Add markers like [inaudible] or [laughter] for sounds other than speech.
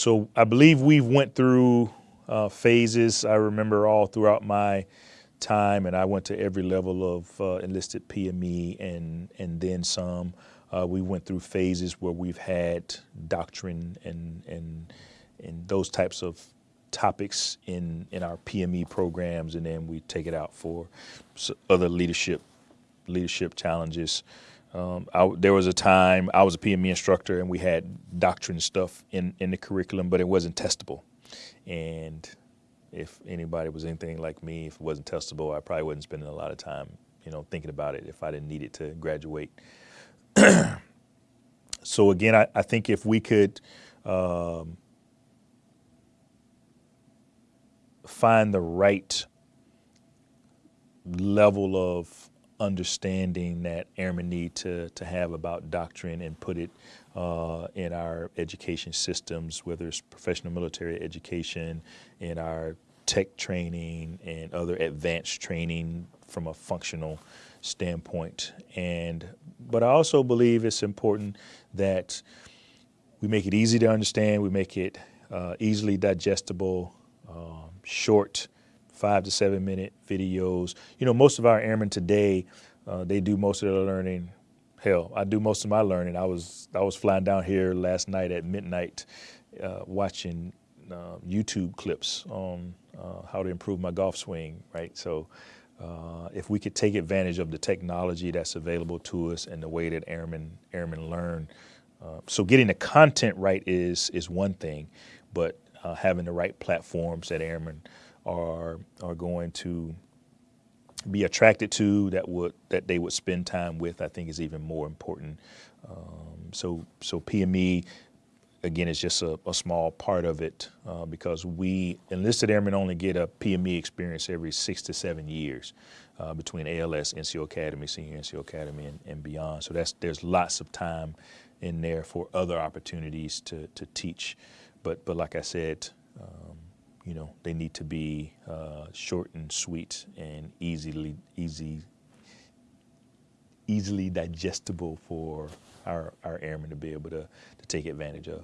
so I believe we've went through uh, phases. I remember all throughout my time, and I went to every level of uh, enlisted PME and and then some. Uh, we went through phases where we've had doctrine and and and those types of topics in in our PME programs, and then we take it out for other leadership leadership challenges. Um, I, there was a time I was a PME instructor, and we had doctrine stuff in in the curriculum, but it wasn't testable. And if anybody was anything like me, if it wasn't testable, I probably wasn't spending a lot of time, you know, thinking about it if I didn't need it to graduate. [clears throat] so again, I, I, think if we could um, find the right level of understanding that airmen need to, to have about doctrine and put it uh, in our education systems, whether it's professional military education, in our tech training and other advanced training from a functional standpoint. And but I also believe it's important that we make it easy to understand, we make it uh, easily digestible, um, short, five to seven minute videos. You know, most of our airmen today, uh, they do most of their learning. Hell, I do most of my learning. I was I was flying down here last night at midnight, uh, watching uh, YouTube clips on uh, how to improve my golf swing. Right, so. Uh, if we could take advantage of the technology that's available to us and the way that airmen airmen learn, uh, so getting the content right is is one thing, but having the right platforms that airmen are are going to be attracted to that would that they would spend time with I think is even more important. Um, so so PME again is just a, a, small part of it uh, because we enlisted airmen only get a PME experience every six to seven years uh, between ALS, NCO Academy, Senior NCO Academy, and, and, beyond. So that's there's lots of time in there for other opportunities to to teach. But but like I said. You know, they need to be uh, short and sweet and easily easy easily digestible for our, our airmen to be able to, to take advantage of.